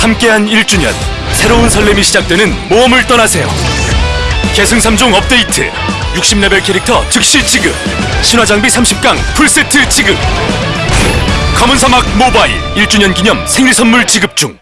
함께한 1주년 새로운 설렘이 시작되는 모험을 떠나세요. 계승 3종 업데이트 60레벨 캐릭터 즉시 지급 신화장비 30강 풀세트 지급. 검은 사막 모바일 1주년 기념 생일 선물 지급 중.